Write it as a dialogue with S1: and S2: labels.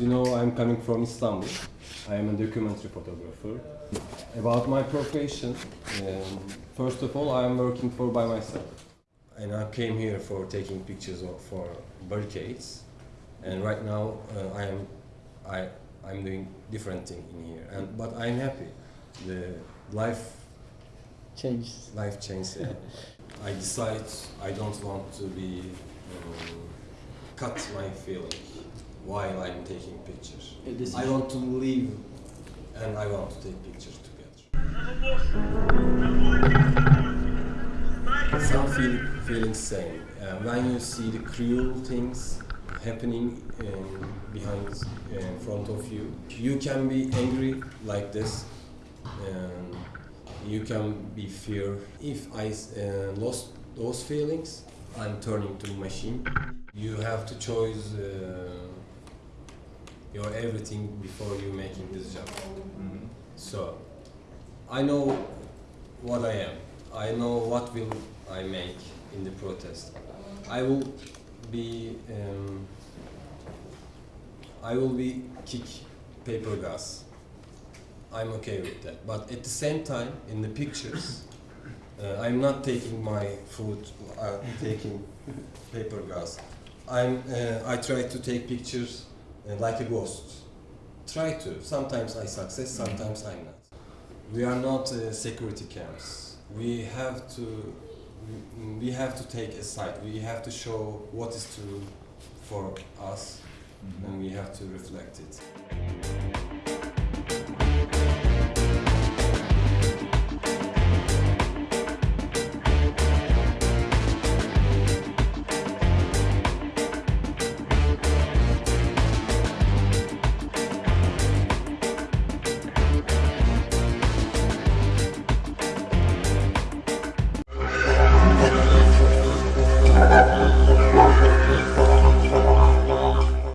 S1: As you know, I'm coming from Istanbul. I am a documentary photographer. About my profession, um, first of all, I am working for by myself. And I came here for taking pictures of, for barricades. And right now, uh, I am I I'm doing different thing in here. And but I'm happy. The life
S2: Changes.
S1: life changes. Yeah. I decide I don't want to be um, cut my feeling while I'm taking pictures. I want to live and I want to take pictures together. Some feel feeling same uh, when you see the cruel things happening um, behind uh, in front of you. You can be angry like this. Um, you can be fear. If I uh, lost those feelings, I'm turning to machine. You have to choose uh, your everything before you making this job. So, I know what I am. I know what will I make in the protest. I will be. Um, I will be kick paper gas. I'm okay with that. But at the same time, in the pictures, uh, I'm not taking my food, uh, taking paper gas. I'm, uh, I try to take pictures like a ghost. Try to. Sometimes I success, sometimes I'm not. We are not uh, security camps. We have to, we- we have to take a side. We have to show what is true for us, and we have to reflect it.